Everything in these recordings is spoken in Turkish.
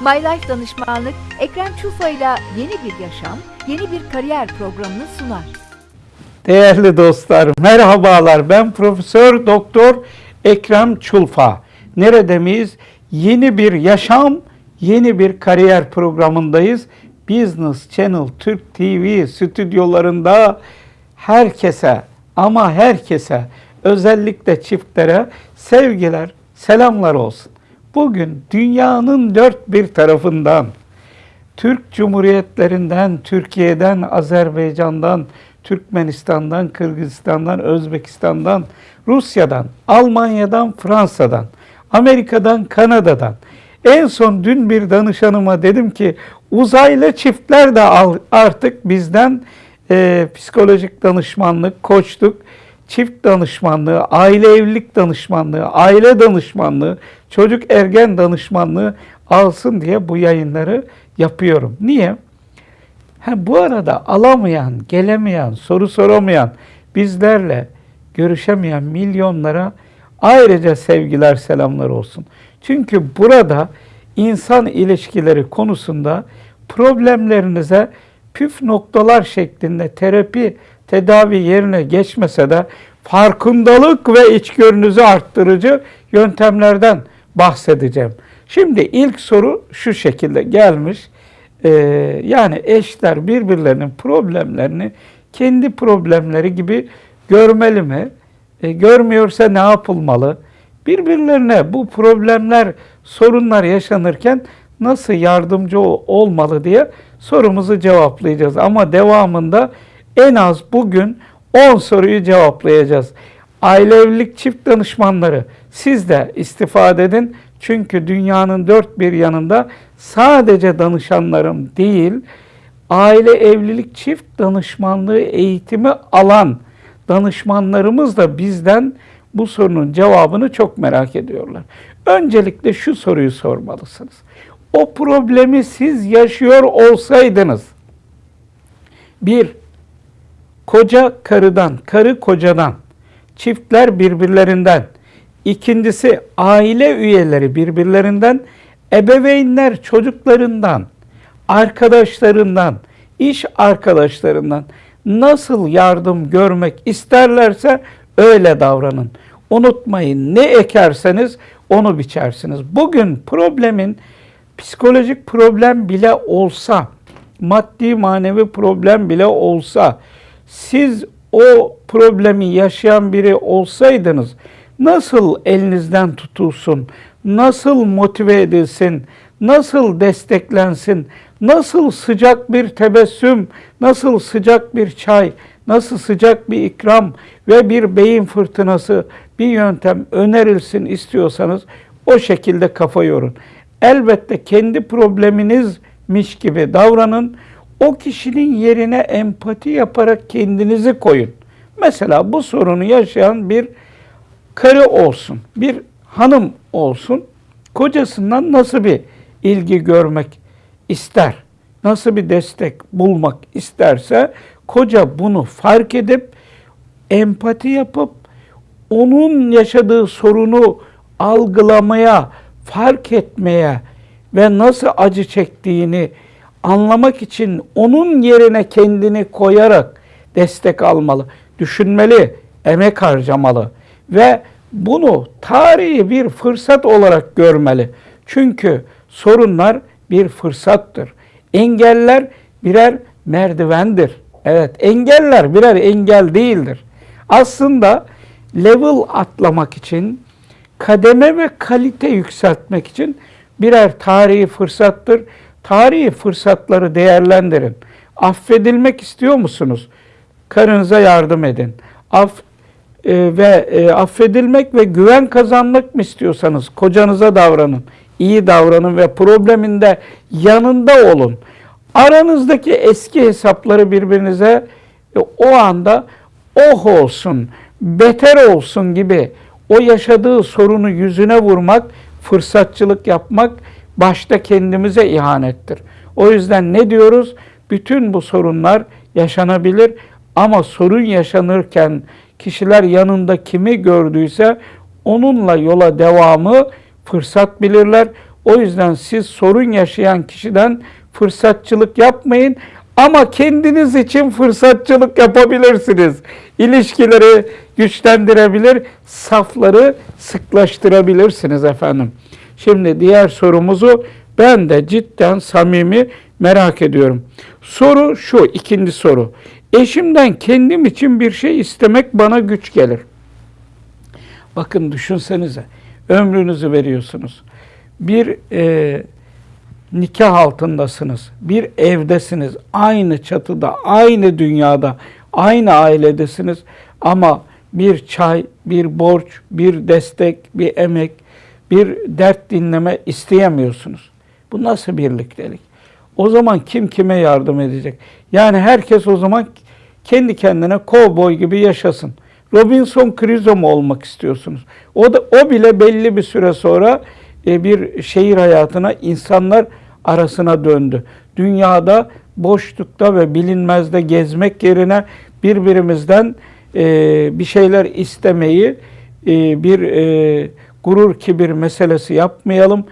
My Life Danışmanlık, Ekrem Çufa ile yeni bir yaşam, yeni bir kariyer programını sunar. Değerli dostlar, merhabalar. Ben Profesör Doktor Ekrem Çulfa. Nerede miyiz? Yeni bir yaşam, yeni bir kariyer programındayız. Business Channel Türk TV stüdyolarında herkese ama herkese özellikle çiftlere sevgiler, selamlar olsun. Bugün dünyanın dört bir tarafından Türk Cumhuriyetlerinden, Türkiye'den, Azerbaycan'dan, Türkmenistan'dan, Kırgızistan'dan, Özbekistan'dan, Rusya'dan, Almanya'dan, Fransa'dan, Amerika'dan, Kanada'dan. En son dün bir danışanıma dedim ki uzaylı çiftler de artık bizden e, psikolojik danışmanlık, koçluk, çift danışmanlığı, aile evlilik danışmanlığı, aile danışmanlığı, çocuk ergen danışmanlığı alsın diye bu yayınları yapıyorum. Niye? Ha, bu arada alamayan, gelemeyen, soru soramayan, bizlerle görüşemeyen milyonlara ayrıca sevgiler, selamlar olsun. Çünkü burada insan ilişkileri konusunda problemlerinize püf noktalar şeklinde terapi, tedavi yerine geçmese de farkındalık ve içgörünüzü arttırıcı yöntemlerden bahsedeceğim. Şimdi ilk soru şu şekilde gelmiş. Ee, yani eşler birbirlerinin problemlerini kendi problemleri gibi görmeli mi? E, görmüyorsa ne yapılmalı? Birbirlerine bu problemler, sorunlar yaşanırken nasıl yardımcı ol- olmalı diye sorumuzu cevaplayacağız. Ama devamında en az bugün 10 soruyu cevaplayacağız. Aile evlilik çift danışmanları siz de istifade edin. Çünkü dünyanın dört bir yanında sadece danışanlarım değil, aile evlilik çift danışmanlığı eğitimi alan danışmanlarımız da bizden bu sorunun cevabını çok merak ediyorlar. Öncelikle şu soruyu sormalısınız. O problemi siz yaşıyor olsaydınız, bir, koca karıdan, karı kocadan, çiftler birbirlerinden, ikincisi aile üyeleri birbirlerinden, ebeveynler çocuklarından, arkadaşlarından, iş arkadaşlarından nasıl yardım görmek isterlerse öyle davranın. Unutmayın ne ekerseniz onu biçersiniz. Bugün problemin psikolojik problem bile olsa, maddi manevi problem bile olsa, siz o problemi yaşayan biri olsaydınız nasıl elinizden tutulsun, nasıl motive edilsin, nasıl desteklensin, nasıl sıcak bir tebessüm, nasıl sıcak bir çay, nasıl sıcak bir ikram ve bir beyin fırtınası bir yöntem önerilsin istiyorsanız o şekilde kafa yorun. Elbette kendi probleminizmiş gibi davranın. O kişinin yerine empati yaparak kendinizi koyun. Mesela bu sorunu yaşayan bir karı olsun, bir hanım olsun. Kocasından nasıl bir ilgi görmek ister, nasıl bir destek bulmak isterse koca bunu fark edip empati yapıp onun yaşadığı sorunu algılamaya, fark etmeye ve nasıl acı çektiğini anlamak için onun yerine kendini koyarak destek almalı, düşünmeli, emek harcamalı ve bunu tarihi bir fırsat olarak görmeli. Çünkü sorunlar bir fırsattır. Engeller birer merdivendir. Evet, engeller birer engel değildir. Aslında level atlamak için, kademe ve kalite yükseltmek için birer tarihi fırsattır. Tarihi fırsatları değerlendirin. Affedilmek istiyor musunuz? Karınıza yardım edin. Af e, ve e, affedilmek ve güven kazanmak mı istiyorsanız kocanıza davranın. iyi davranın ve probleminde yanında olun. Aranızdaki eski hesapları birbirinize e, o anda oh olsun, beter olsun gibi o yaşadığı sorunu yüzüne vurmak, fırsatçılık yapmak başta kendimize ihanettir. O yüzden ne diyoruz? Bütün bu sorunlar yaşanabilir ama sorun yaşanırken kişiler yanında kimi gördüyse onunla yola devamı fırsat bilirler. O yüzden siz sorun yaşayan kişiden fırsatçılık yapmayın ama kendiniz için fırsatçılık yapabilirsiniz. İlişkileri güçlendirebilir, safları sıklaştırabilirsiniz efendim. Şimdi diğer sorumuzu ben de cidden samimi merak ediyorum. Soru şu, ikinci soru. Eşimden kendim için bir şey istemek bana güç gelir. Bakın düşünsenize, ömrünüzü veriyorsunuz. Bir e, nikah altındasınız, bir evdesiniz, aynı çatıda, aynı dünyada, aynı ailedesiniz ama bir çay, bir borç, bir destek, bir emek, bir dert dinleme isteyemiyorsunuz. Bu nasıl birliktelik? O zaman kim kime yardım edecek? Yani herkes o zaman kendi kendine kovboy gibi yaşasın. Robinson Crusoe mu olmak istiyorsunuz? O da o bile belli bir süre sonra e, bir şehir hayatına insanlar arasına döndü. Dünyada boşlukta ve bilinmezde gezmek yerine birbirimizden e, bir şeyler istemeyi e, bir e, gurur kibir meselesi yapmayalım.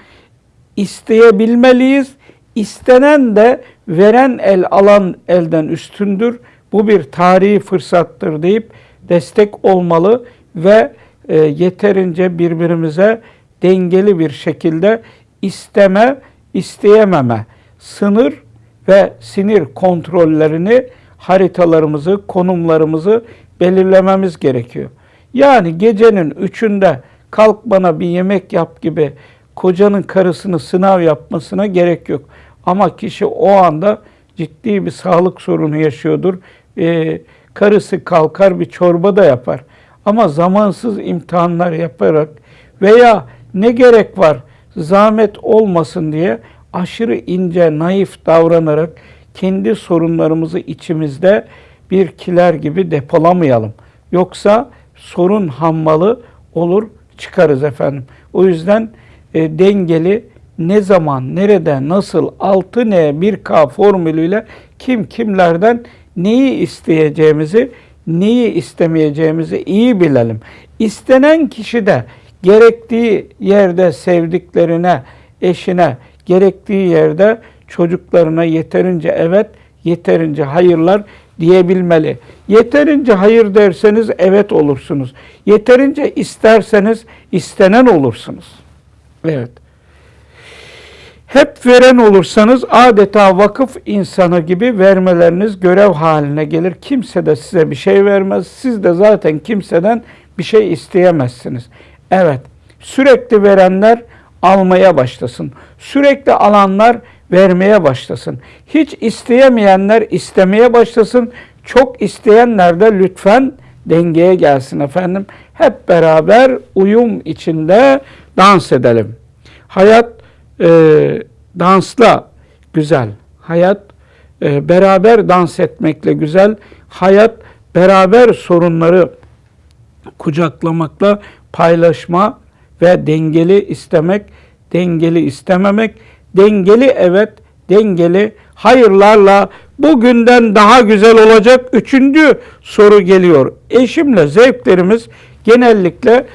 İsteyebilmeliyiz. İstenen de veren el alan elden üstündür. Bu bir tarihi fırsattır deyip destek olmalı ve e, yeterince birbirimize dengeli bir şekilde isteme, isteyememe, sınır ve sinir kontrollerini, haritalarımızı, konumlarımızı belirlememiz gerekiyor. Yani gecenin üçünde kalk bana bir yemek yap gibi kocanın karısını sınav yapmasına gerek yok. Ama kişi o anda ciddi bir sağlık sorunu yaşıyordur. Ee, karısı kalkar bir çorba da yapar. Ama zamansız imtihanlar yaparak veya ne gerek var zahmet olmasın diye aşırı ince, naif davranarak kendi sorunlarımızı içimizde bir kiler gibi depolamayalım. Yoksa sorun hammalı olur çıkarız efendim. O yüzden e, dengeli ne zaman, nerede, nasıl, 6N, 1K formülüyle kim kimlerden neyi isteyeceğimizi, neyi istemeyeceğimizi iyi bilelim. İstenen kişi de gerektiği yerde sevdiklerine, eşine, gerektiği yerde çocuklarına yeterince evet, yeterince hayırlar diyebilmeli. Yeterince hayır derseniz evet olursunuz. Yeterince isterseniz istenen olursunuz. Evet. Hep veren olursanız adeta vakıf insanı gibi vermeleriniz görev haline gelir. Kimse de size bir şey vermez. Siz de zaten kimseden bir şey isteyemezsiniz. Evet, sürekli verenler almaya başlasın. Sürekli alanlar vermeye başlasın. Hiç isteyemeyenler istemeye başlasın. Çok isteyenler de lütfen dengeye gelsin efendim. Hep beraber uyum içinde dans edelim. Hayat e, dansla güzel. Hayat e, beraber dans etmekle güzel. Hayat beraber sorunları kucaklamakla paylaşma ve dengeli istemek, dengeli istememek, dengeli evet, dengeli hayırlarla bugünden daha güzel olacak. Üçüncü soru geliyor. Eşimle zevklerimiz genellikle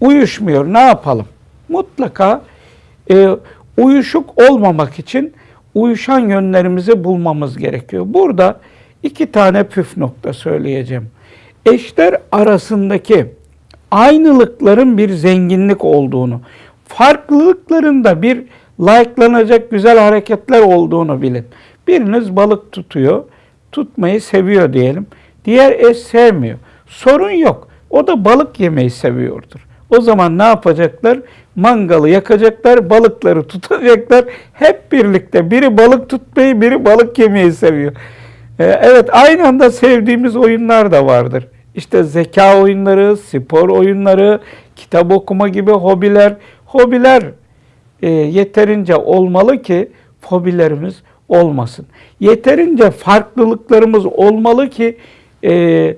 uyuşmuyor. Ne yapalım? Mutlaka e, uyuşuk olmamak için uyuşan yönlerimizi bulmamız gerekiyor. Burada iki tane püf nokta söyleyeceğim. Eşler arasındaki aynılıkların bir zenginlik olduğunu, farklılıklarında bir likelanacak güzel hareketler olduğunu bilin. Biriniz balık tutuyor, tutmayı seviyor diyelim. Diğer eş sevmiyor. Sorun yok. O da balık yemeyi seviyordur. O zaman ne yapacaklar? Mangalı yakacaklar, balıkları tutacaklar. Hep birlikte biri balık tutmayı, biri balık yemeyi seviyor. Ee, evet aynı anda sevdiğimiz oyunlar da vardır. İşte zeka oyunları, spor oyunları, kitap okuma gibi hobiler. Hobiler e, yeterince olmalı ki fobilerimiz olmasın. Yeterince farklılıklarımız olmalı ki e,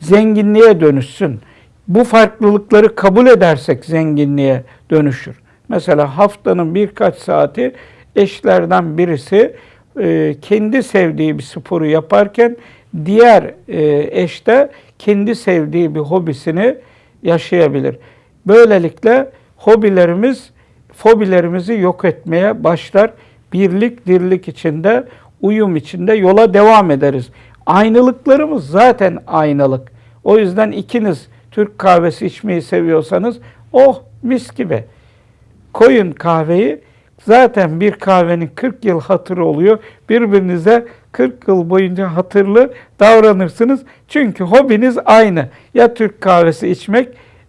zenginliğe dönüşsün. Bu farklılıkları kabul edersek zenginliğe dönüşür. Mesela haftanın birkaç saati eşlerden birisi e, kendi sevdiği bir sporu yaparken diğer e, eş de kendi sevdiği bir hobisini yaşayabilir. Böylelikle hobilerimiz fobilerimizi yok etmeye başlar. Birlik, dirlik içinde, uyum içinde yola devam ederiz. Aynılıklarımız zaten aynalık. O yüzden ikiniz Türk kahvesi içmeyi seviyorsanız oh mis gibi. Koyun kahveyi zaten bir kahvenin 40 yıl hatırı oluyor. Birbirinize 40 yıl boyunca hatırlı davranırsınız. Çünkü hobiniz aynı. Ya Türk kahvesi içmek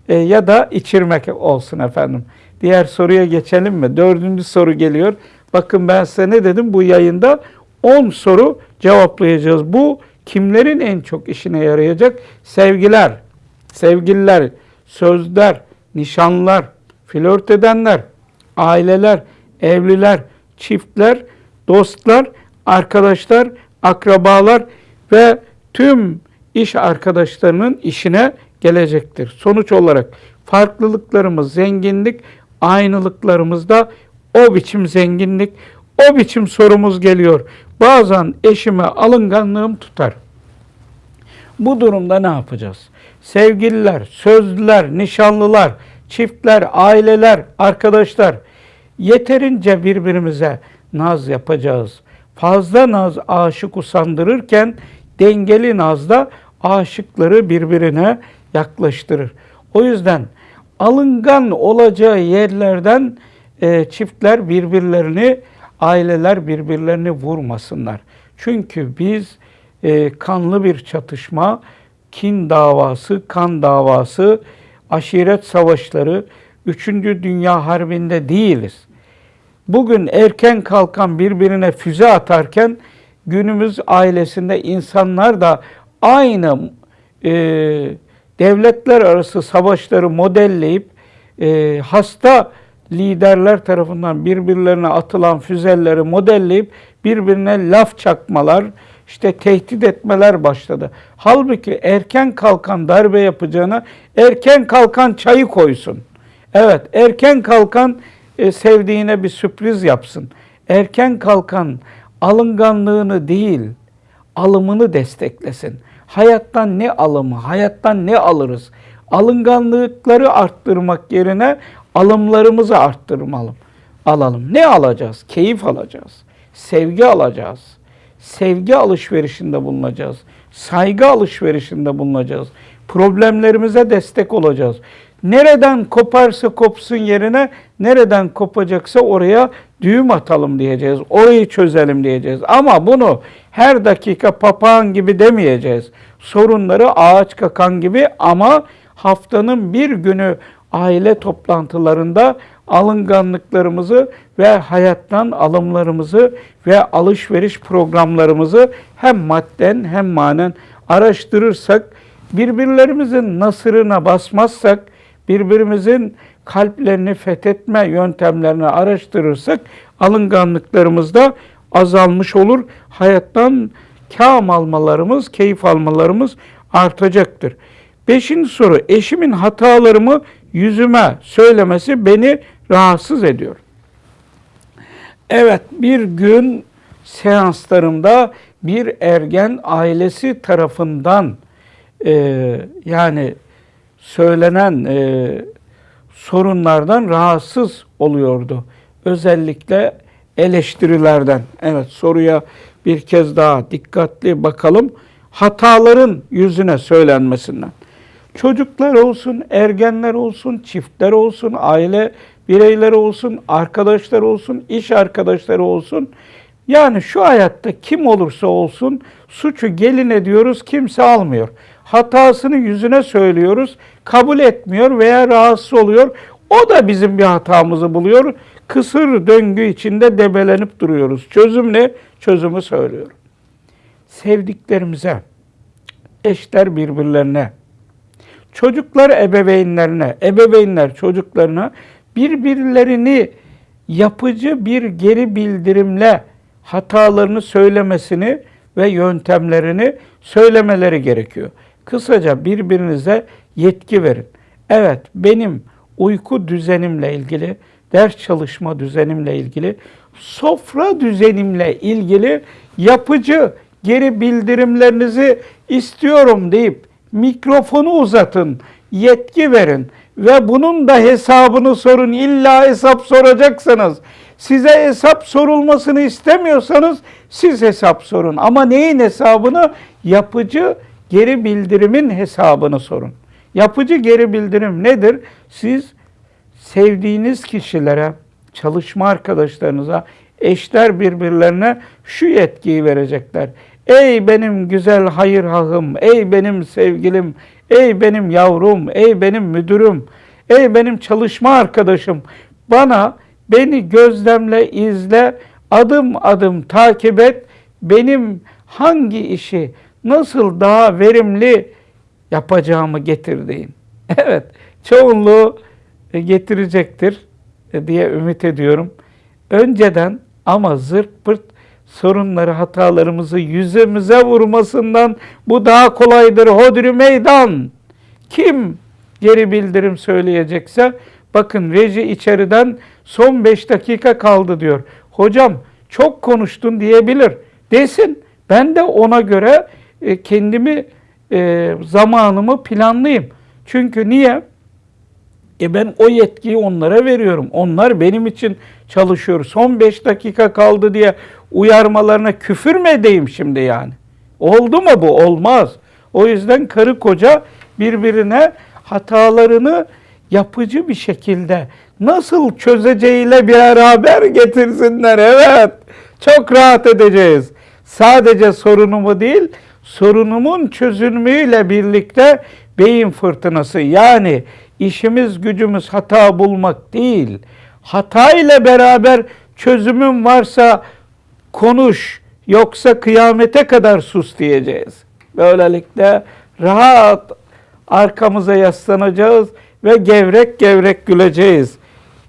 e, ya da içirmek olsun efendim. Diğer soruya geçelim mi? Dördüncü soru geliyor. Bakın ben size ne dedim bu yayında? 10 soru cevaplayacağız. Bu kimlerin en çok işine yarayacak? Sevgiler, sevgililer, sözler, nişanlar, flört edenler, aileler, evliler, çiftler, dostlar, arkadaşlar, akrabalar ve tüm iş arkadaşlarının işine gelecektir. Sonuç olarak farklılıklarımız zenginlik, aynılıklarımızda o biçim zenginlik, o biçim sorumuz geliyor. Bazen eşime alınganlığım tutar. Bu durumda ne yapacağız? Sevgililer, sözlüler, nişanlılar, çiftler, aileler, arkadaşlar yeterince birbirimize naz yapacağız. Fazla naz aşık usandırırken dengeli naz da aşıkları birbirine yaklaştırır. O yüzden alıngan olacağı yerlerden e, çiftler birbirlerini, aileler birbirlerini vurmasınlar. Çünkü biz e, kanlı bir çatışma, kin davası, kan davası, aşiret savaşları, 3. Dünya Harbi'nde değiliz. Bugün erken kalkan birbirine füze atarken günümüz ailesinde insanlar da aynı e, devletler arası savaşları modelleyip e, hasta liderler tarafından birbirlerine atılan füzeleri modelleyip birbirine laf çakmalar, işte tehdit etmeler başladı. Halbuki erken kalkan darbe yapacağına erken kalkan çayı koysun. Evet, erken kalkan e, sevdiğine bir sürpriz yapsın. Erken kalkan alınganlığını değil, alımını desteklesin. Hayattan ne alımı, hayattan ne alırız? Alınganlıkları arttırmak yerine alımlarımızı arttırmalım. Alalım. Ne alacağız? Keyif alacağız. Sevgi alacağız. Sevgi alışverişinde bulunacağız. Saygı alışverişinde bulunacağız. Problemlerimize destek olacağız. Nereden koparsa kopsun yerine nereden kopacaksa oraya düğüm atalım diyeceğiz. Orayı çözelim diyeceğiz. Ama bunu her dakika papağan gibi demeyeceğiz. Sorunları ağaç kakan gibi ama haftanın bir günü aile toplantılarında alınganlıklarımızı ve hayattan alımlarımızı ve alışveriş programlarımızı hem madden hem manen araştırırsak, birbirlerimizin nasırına basmazsak, birbirimizin kalplerini fethetme yöntemlerini araştırırsak alınganlıklarımız da azalmış olur. Hayattan kâm almalarımız, keyif almalarımız artacaktır. Beşinci soru, eşimin hatalarımı yüzüme söylemesi beni rahatsız ediyor. Evet, bir gün seanslarımda bir ergen ailesi tarafından e, yani söylenen e, sorunlardan rahatsız oluyordu. Özellikle eleştirilerden. Evet soruya bir kez daha dikkatli bakalım. Hataların yüzüne söylenmesinden. Çocuklar olsun, ergenler olsun, çiftler olsun, aile bireyleri olsun, arkadaşlar olsun, iş arkadaşları olsun. Yani şu hayatta kim olursa olsun suçu gelin ediyoruz, kimse almıyor. Hatasını yüzüne söylüyoruz, kabul etmiyor veya rahatsız oluyor. O da bizim bir hatamızı buluyor. Kısır döngü içinde debelenip duruyoruz. Çözüm ne? Çözümü söylüyorum. Sevdiklerimize, eşler birbirlerine, çocuklar ebeveynlerine, ebeveynler çocuklarına birbirlerini yapıcı bir geri bildirimle hatalarını söylemesini ve yöntemlerini söylemeleri gerekiyor. Kısaca birbirinize yetki verin. Evet benim uyku düzenimle ilgili, ders çalışma düzenimle ilgili, sofra düzenimle ilgili yapıcı geri bildirimlerinizi istiyorum deyip mikrofonu uzatın, yetki verin ve bunun da hesabını sorun. İlla hesap soracaksınız. Size hesap sorulmasını istemiyorsanız siz hesap sorun. Ama neyin hesabını? Yapıcı geri bildirimin hesabını sorun. Yapıcı geri bildirim nedir? Siz sevdiğiniz kişilere, çalışma arkadaşlarınıza, eşler birbirlerine şu yetkiyi verecekler. Ey benim güzel hayır hahım, ey benim sevgilim, ey benim yavrum, ey benim müdürüm, ey benim çalışma arkadaşım. Bana beni gözlemle, izle, adım adım takip et. Benim hangi işi nasıl daha verimli yapacağımı getir deyin. Evet, çoğunluğu e, getirecektir e, diye ümit ediyorum. Önceden ama zırt pırt sorunları, hatalarımızı yüzümüze vurmasından bu daha kolaydır. Hodri meydan. Kim geri bildirim söyleyecekse bakın reji içeriden son 5 dakika kaldı diyor. Hocam çok konuştun diyebilir. Desin. Ben de ona göre e, kendimi e, zamanımı planlayayım. Çünkü niye? E ben o yetkiyi onlara veriyorum. Onlar benim için çalışıyor. Son 5 dakika kaldı diye uyarmalarına küfür mü edeyim şimdi yani? Oldu mu bu? Olmaz. O yüzden karı koca birbirine hatalarını yapıcı bir şekilde nasıl çözeceğiyle beraber getirsinler. Evet. Çok rahat edeceğiz. Sadece sorunumu değil, sorunumun çözülmüyle birlikte beyin fırtınası yani işimiz gücümüz hata bulmak değil. Hata ile beraber çözümün varsa konuş yoksa kıyamete kadar sus diyeceğiz. Böylelikle rahat arkamıza yaslanacağız ve gevrek gevrek güleceğiz.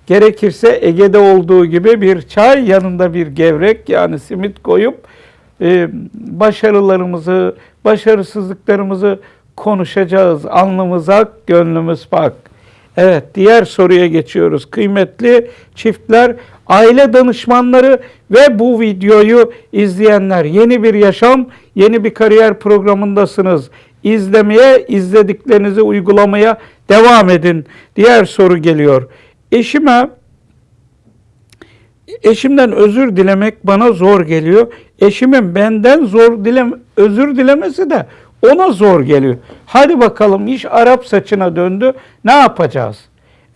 Gerekirse Ege'de olduğu gibi bir çay yanında bir gevrek yani simit koyup e, başarılarımızı, başarısızlıklarımızı konuşacağız. Alnımız ak, gönlümüz pak. Evet, diğer soruya geçiyoruz. Kıymetli çiftler, aile danışmanları ve bu videoyu izleyenler, yeni bir yaşam, yeni bir kariyer programındasınız. İzlemeye, izlediklerinizi uygulamaya devam edin. Diğer soru geliyor. Eşime eşimden özür dilemek bana zor geliyor. Eşimin benden zor dilem özür dilemesi de ona zor geliyor. Hadi bakalım iş Arap saçına döndü. Ne yapacağız?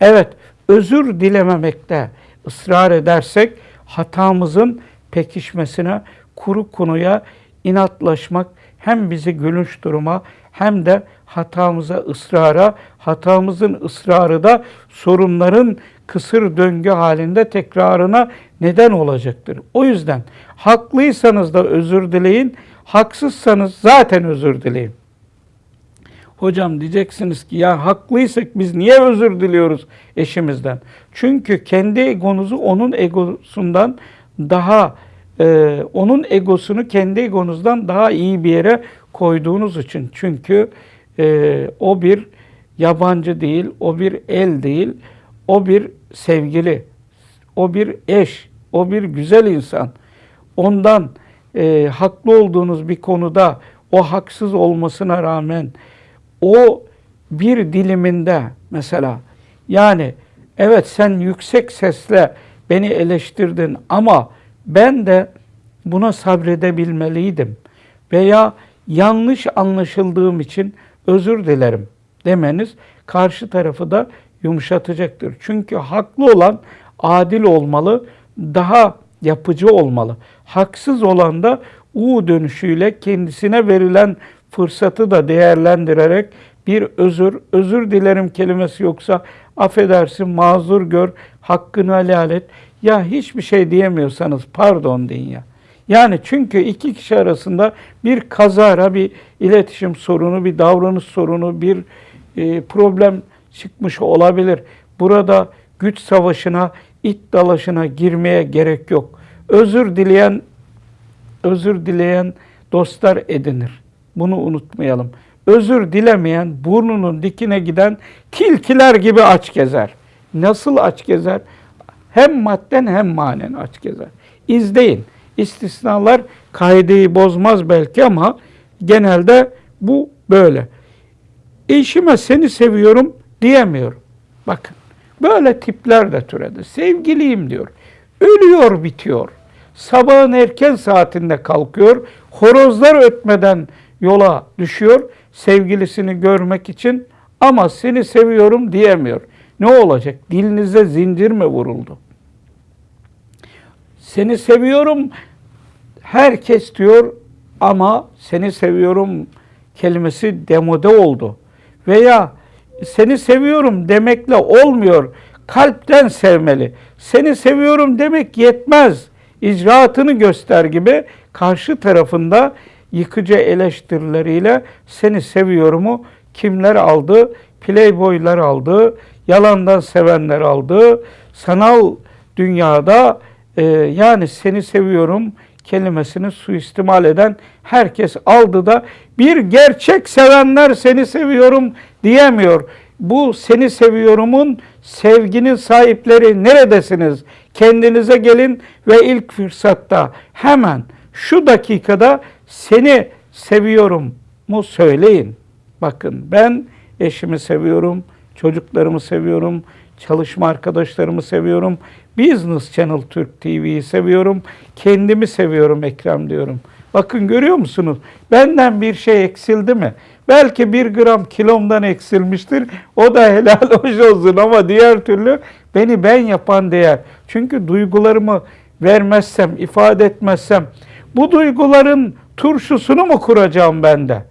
Evet, özür dilememekte ısrar edersek hatamızın pekişmesine, kuru konuya inatlaşmak hem bizi gülünç duruma hem de hatamıza ısrara, hatamızın ısrarı da sorunların kısır döngü halinde tekrarına neden olacaktır. O yüzden haklıysanız da özür dileyin, haksızsanız zaten özür dileyin. Hocam diyeceksiniz ki ya haklıysak biz niye özür diliyoruz eşimizden? Çünkü kendi egonuzu onun egosundan daha e, onun egosunu kendi egonuzdan daha iyi bir yere koyduğunuz için. Çünkü e, o bir yabancı değil, o bir el değil, o bir sevgili, o bir eş, o bir güzel insan. Ondan e, haklı olduğunuz bir konuda o haksız olmasına rağmen o bir diliminde mesela yani evet sen yüksek sesle beni eleştirdin ama ben de buna sabredebilmeliydim veya yanlış anlaşıldığım için özür dilerim demeniz karşı tarafı da yumuşatacaktır. Çünkü haklı olan adil olmalı, daha yapıcı olmalı. Haksız olan da U dönüşüyle kendisine verilen fırsatı da değerlendirerek bir özür, özür dilerim kelimesi yoksa affedersin, mazur gör, hakkını helal et. Ya hiçbir şey diyemiyorsanız pardon deyin ya. Yani çünkü iki kişi arasında bir kazara, bir iletişim sorunu, bir davranış sorunu, bir e, problem çıkmış olabilir. Burada güç savaşına, it dalaşına girmeye gerek yok. Özür dileyen özür dileyen dostlar edinir. Bunu unutmayalım. Özür dilemeyen burnunun dikine giden tilkiler gibi aç gezer. Nasıl aç gezer? Hem madden hem manen aç gezer. İzleyin. İstisnalar kaideyi bozmaz belki ama genelde bu böyle. Eşime seni seviyorum diyemiyorum. Bakın böyle tipler de türedi. Sevgiliyim diyor. Ölüyor bitiyor. Sabahın erken saatinde kalkıyor. Horozlar ötmeden yola düşüyor. Sevgilisini görmek için ama seni seviyorum diyemiyor. Ne olacak? Dilinize zincir mi vuruldu? Seni seviyorum herkes diyor ama seni seviyorum kelimesi demode oldu. Veya seni seviyorum demekle olmuyor. Kalpten sevmeli. Seni seviyorum demek yetmez. İcraatını göster gibi karşı tarafında yıkıcı eleştirileriyle seni seviyorumu kimler aldı? Playboylar aldı, yalandan sevenler aldı. Sanal dünyada e, yani seni seviyorum kelimesini suistimal eden herkes aldı da bir gerçek sevenler seni seviyorum diyemiyor. Bu seni seviyorumun sevginin sahipleri neredesiniz? Kendinize gelin ve ilk fırsatta hemen şu dakikada seni seviyorum mu söyleyin. Bakın ben eşimi seviyorum, çocuklarımı seviyorum, çalışma arkadaşlarımı seviyorum. Business Channel Türk TV'yi seviyorum. Kendimi seviyorum Ekrem diyorum. Bakın görüyor musunuz? Benden bir şey eksildi mi? Belki bir gram kilomdan eksilmiştir. O da helal hoş olsun ama diğer türlü beni ben yapan değer. Çünkü duygularımı vermezsem, ifade etmezsem bu duyguların turşusunu mu kuracağım bende?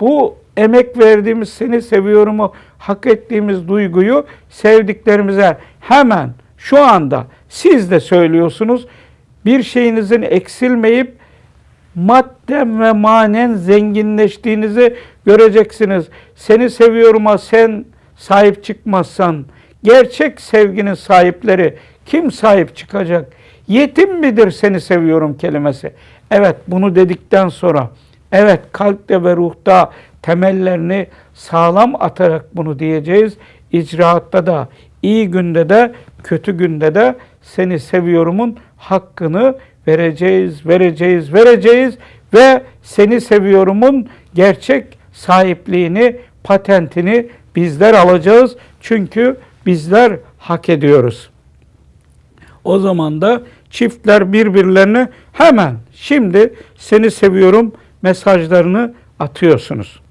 Bu emek verdiğimiz seni seviyorumu hak ettiğimiz duyguyu sevdiklerimize hemen şu anda siz de söylüyorsunuz. Bir şeyinizin eksilmeyip madden ve manen zenginleştiğinizi göreceksiniz. Seni seviyorum'a sen sahip çıkmazsan gerçek sevginin sahipleri kim sahip çıkacak? Yetim midir seni seviyorum kelimesi? Evet bunu dedikten sonra evet kalpte ve ruhta temellerini sağlam atarak bunu diyeceğiz. İcraatta da iyi günde de kötü günde de seni seviyorumun hakkını vereceğiz, vereceğiz, vereceğiz ve seni seviyorumun gerçek sahipliğini, patentini bizler alacağız. Çünkü bizler hak ediyoruz. O zaman da çiftler birbirlerine hemen şimdi seni seviyorum mesajlarını atıyorsunuz.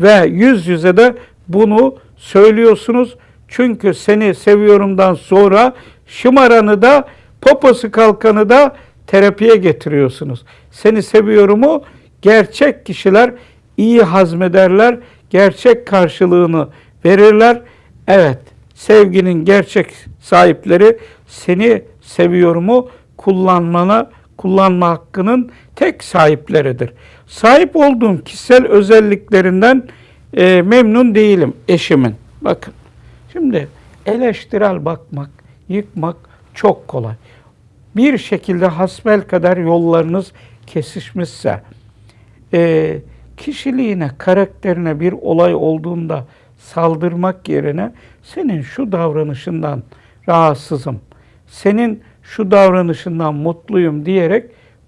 Ve yüz yüze de bunu söylüyorsunuz. Çünkü seni seviyorumdan sonra şımaranı da poposu kalkanı da terapiye getiriyorsunuz. Seni seviyorumu gerçek kişiler iyi hazmederler, gerçek karşılığını verirler. Evet, sevginin gerçek sahipleri seni seviyorumu kullanmana, kullanma hakkının tek sahipleridir. Sahip olduğum kişisel özelliklerinden e, memnun değilim eşimin. Bakın, şimdi eleştirel bakmak, yıkmak çok kolay. Bir şekilde hasbel kadar yollarınız kesişmişse, e, kişiliğine, karakterine bir olay olduğunda saldırmak yerine senin şu davranışından rahatsızım, senin şu davranışından mutluyum diyerek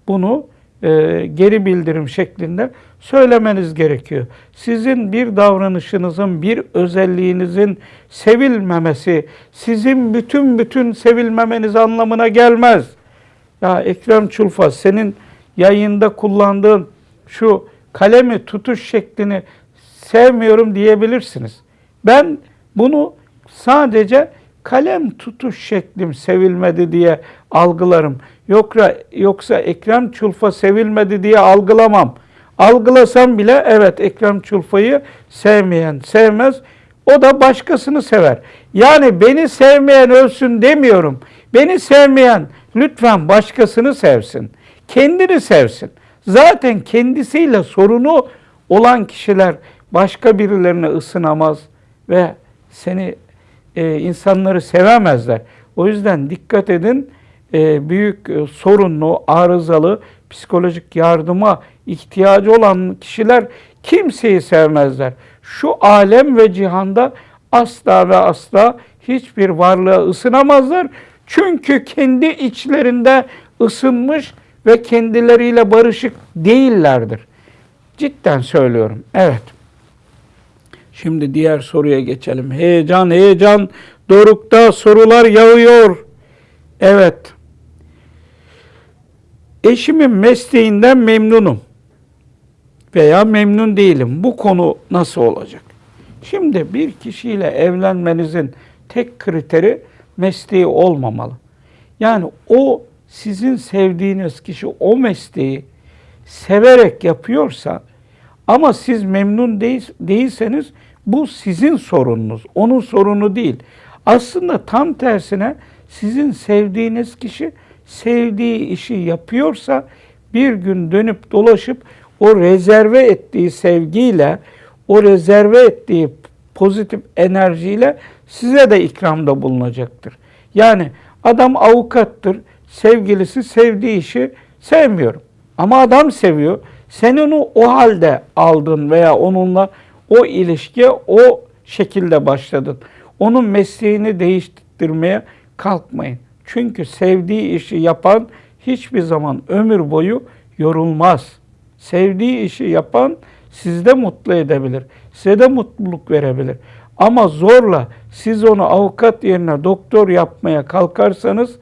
bunu e, geri bildirim şeklinde söylemeniz gerekiyor. Sizin bir davranışınızın, bir özelliğinizin sevilmemesi, sizin bütün bütün sevilmemeniz anlamına gelmez. Ya Ekrem Çulfa senin yayında kullandığın şu kalemi tutuş şeklini sevmiyorum diyebilirsiniz. Ben bunu sadece kalem tutuş şeklim sevilmedi diye algılarım. Yoksa, yoksa Ekrem Çulfa sevilmedi diye algılamam. Algılasam bile evet Ekrem Çulfa'yı sevmeyen sevmez. O da başkasını sever. Yani beni sevmeyen ölsün demiyorum. Beni sevmeyen lütfen başkasını sevsin. Kendini sevsin. Zaten kendisiyle sorunu olan kişiler başka birilerine ısınamaz ve seni e, insanları sevemezler. O yüzden dikkat edin e, büyük e, sorunlu, arızalı, psikolojik yardıma ihtiyacı olan kişiler kimseyi sevmezler. Şu alem ve cihanda asla ve asla hiçbir varlığa ısınamazlar. Çünkü kendi içlerinde ısınmış ve kendileriyle barışık değillerdir. Cidden söylüyorum. Evet. Şimdi diğer soruya geçelim. Heyecan, heyecan. Dorukta sorular yağıyor. Evet. Eşimin mesleğinden memnunum veya memnun değilim. Bu konu nasıl olacak? Şimdi bir kişiyle evlenmenizin tek kriteri mesleği olmamalı. Yani o sizin sevdiğiniz kişi o mesleği severek yapıyorsa ama siz memnun değil, değilseniz bu sizin sorununuz, onun sorunu değil. Aslında tam tersine sizin sevdiğiniz kişi sevdiği işi yapıyorsa bir gün dönüp dolaşıp o rezerve ettiği sevgiyle, o rezerve ettiği pozitif enerjiyle size de ikramda bulunacaktır. Yani adam avukattır, sevgilisi sevdiği işi sevmiyorum. Ama adam seviyor. Sen onu o halde aldın veya onunla o ilişkiye o şekilde başladın. Onun mesleğini değiştirmeye kalkmayın. Çünkü sevdiği işi yapan hiçbir zaman ömür boyu yorulmaz. Sevdiği işi yapan sizde mutlu edebilir. Size de mutluluk verebilir. Ama zorla siz onu avukat yerine doktor yapmaya kalkarsanız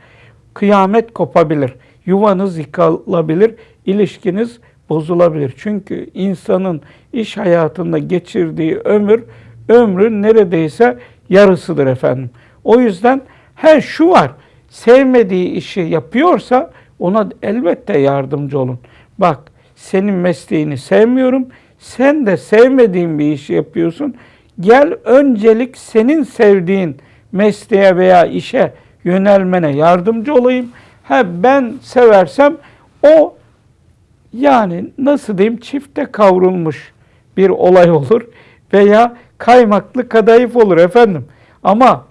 kıyamet kopabilir. Yuvanız yıkılabilir, ilişkiniz bozulabilir. Çünkü insanın iş hayatında geçirdiği ömür, ömrün neredeyse yarısıdır efendim. O yüzden her şu var, sevmediği işi yapıyorsa ona elbette yardımcı olun. Bak senin mesleğini sevmiyorum, sen de sevmediğin bir işi yapıyorsun. Gel öncelik senin sevdiğin mesleğe veya işe yönelmene yardımcı olayım. Ha ben seversem o yani nasıl diyeyim çifte kavrulmuş bir olay olur veya kaymaklı kadayıf olur efendim. Ama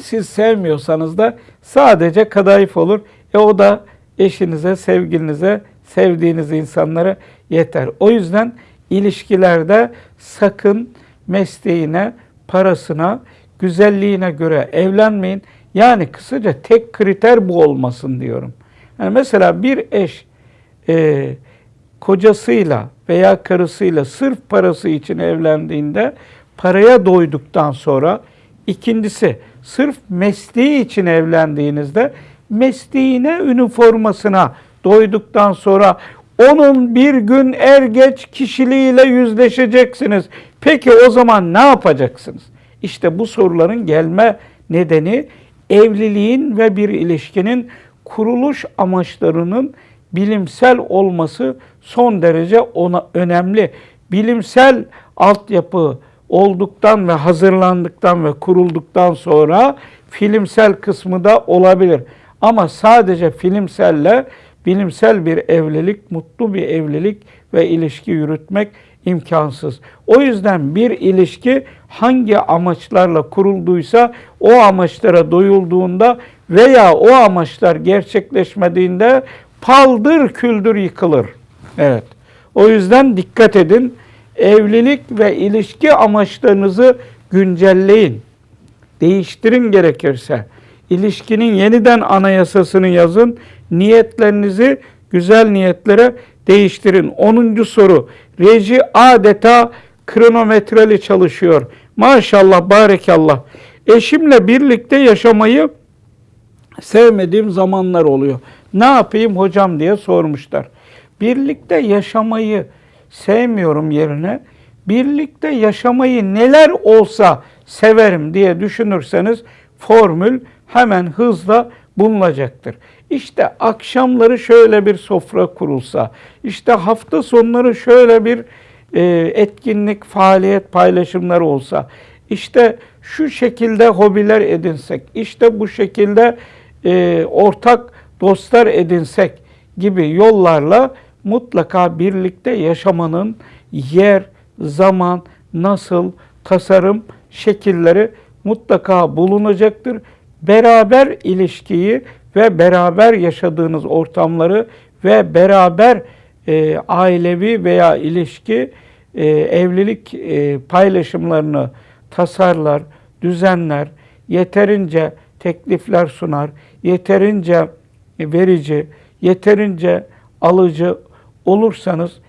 siz sevmiyorsanız da sadece kadayıf olur. E o da eşinize, sevgilinize, sevdiğiniz insanlara yeter. O yüzden ilişkilerde sakın mesleğine, parasına, güzelliğine göre evlenmeyin. Yani kısaca tek kriter bu olmasın diyorum. Yani mesela bir eş e, kocasıyla veya karısıyla sırf parası için evlendiğinde paraya doyduktan sonra ikincisi sırf mesleği için evlendiğinizde mesleğine, üniformasına doyduktan sonra onun bir gün er geç kişiliğiyle yüzleşeceksiniz. Peki o zaman ne yapacaksınız? İşte bu soruların gelme nedeni evliliğin ve bir ilişkinin kuruluş amaçlarının bilimsel olması son derece ona önemli. Bilimsel altyapı olduktan ve hazırlandıktan ve kurulduktan sonra filmsel kısmı da olabilir. Ama sadece filmselle bilimsel bir evlilik, mutlu bir evlilik ve ilişki yürütmek imkansız. O yüzden bir ilişki hangi amaçlarla kurulduysa o amaçlara doyulduğunda veya o amaçlar gerçekleşmediğinde paldır küldür yıkılır. Evet. O yüzden dikkat edin. Evlilik ve ilişki amaçlarınızı güncelleyin. Değiştirin gerekirse. İlişkinin yeniden anayasasını yazın. Niyetlerinizi güzel niyetlere değiştirin. 10. soru. Reji adeta kronometreli çalışıyor. Maşallah, barekallah. Eşimle birlikte yaşamayı sevmediğim zamanlar oluyor. Ne yapayım hocam diye sormuşlar. Birlikte yaşamayı sevmiyorum yerine birlikte yaşamayı neler olsa severim diye düşünürseniz formül hemen hızla bulunacaktır. İşte akşamları şöyle bir sofra kurulsa, işte hafta sonları şöyle bir e, etkinlik, faaliyet paylaşımları olsa, işte şu şekilde hobiler edinsek, işte bu şekilde e, ortak dostlar edinsek gibi yollarla mutlaka birlikte yaşamanın yer, zaman, nasıl, tasarım şekilleri mutlaka bulunacaktır. Beraber ilişkiyi ve beraber yaşadığınız ortamları ve beraber e, ailevi veya ilişki e, evlilik e, paylaşımlarını tasarlar, düzenler, yeterince teklifler sunar, yeterince verici, yeterince alıcı olursanız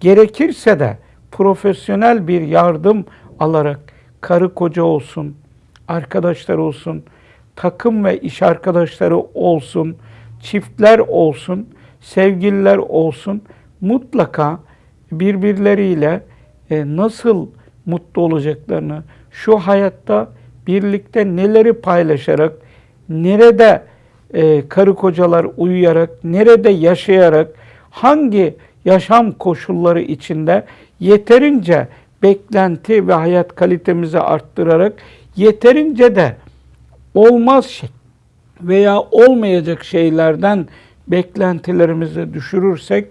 gerekirse de profesyonel bir yardım alarak karı koca olsun, arkadaşlar olsun, takım ve iş arkadaşları olsun, çiftler olsun, sevgililer olsun mutlaka birbirleriyle e, nasıl mutlu olacaklarını, şu hayatta birlikte neleri paylaşarak, nerede e, karı kocalar uyuyarak, nerede yaşayarak, hangi yaşam koşulları içinde yeterince beklenti ve hayat kalitemizi arttırarak yeterince de olmaz şey veya olmayacak şeylerden beklentilerimizi düşürürsek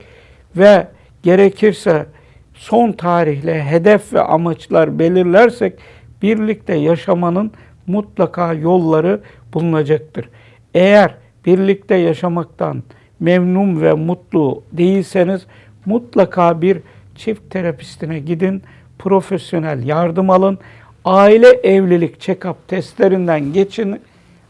ve gerekirse son tarihle hedef ve amaçlar belirlersek birlikte yaşamanın mutlaka yolları bulunacaktır. Eğer birlikte yaşamaktan memnun ve mutlu değilseniz mutlaka bir çift terapistine gidin, profesyonel yardım alın, aile evlilik check-up testlerinden geçin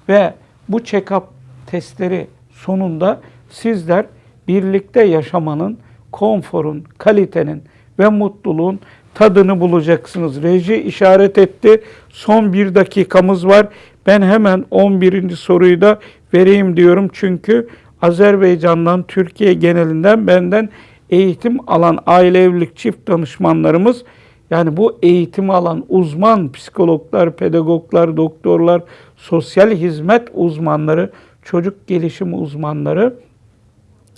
ve bu check-up testleri sonunda sizler birlikte yaşamanın, konforun, kalitenin ve mutluluğun tadını bulacaksınız. Reji işaret etti. Son bir dakikamız var. Ben hemen 11. soruyu da vereyim diyorum. Çünkü Azerbaycan'dan, Türkiye genelinden benden eğitim alan aile evlilik çift danışmanlarımız yani bu eğitimi alan uzman psikologlar, pedagoglar, doktorlar, sosyal hizmet uzmanları, çocuk gelişim uzmanları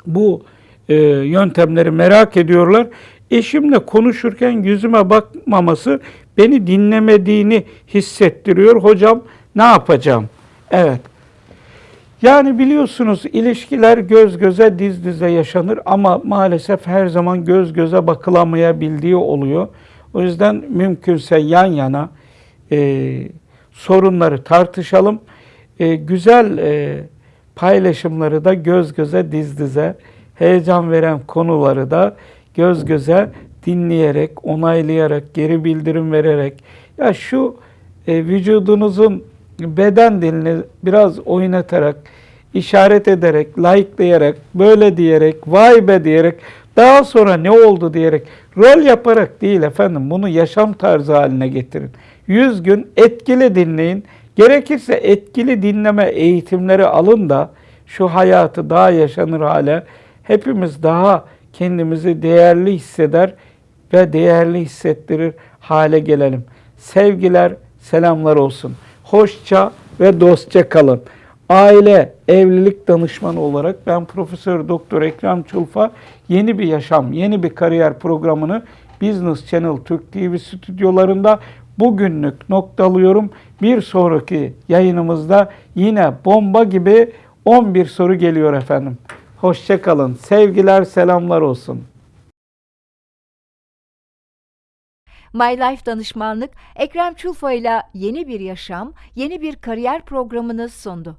bu e, yöntemleri merak ediyorlar. Eşimle konuşurken yüzüme bakmaması beni dinlemediğini hissettiriyor. Hocam ne yapacağım? Evet. Yani biliyorsunuz ilişkiler göz göze diz dize yaşanır ama maalesef her zaman göz göze bakılamayabildiği oluyor. O yüzden mümkünse yan yana e, sorunları tartışalım. E, güzel e, paylaşımları da göz göze diz dize, heyecan veren konuları da göz göze dinleyerek, onaylayarak, geri bildirim vererek ya şu e, vücudunuzun beden dilini biraz oynatarak, işaret ederek, like'layarak, böyle diyerek, vay be diyerek, daha sonra ne oldu diyerek, rol yaparak değil efendim, bunu yaşam tarzı haline getirin. 100 gün etkili dinleyin. Gerekirse etkili dinleme eğitimleri alın da şu hayatı daha yaşanır hale, hepimiz daha kendimizi değerli hisseder ve değerli hissettirir hale gelelim. Sevgiler, selamlar olsun. Hoşça ve dostça kalın. Aile, evlilik danışmanı olarak ben Profesör Doktor Ekrem Çulfa yeni bir yaşam, yeni bir kariyer programını Business Channel Türk TV stüdyolarında bugünlük noktalıyorum. Bir sonraki yayınımızda yine bomba gibi 11 soru geliyor efendim. Hoşça kalın. Sevgiler, selamlar olsun. My Life Danışmanlık Ekrem Çulfa ile yeni bir yaşam, yeni bir kariyer programını sundu.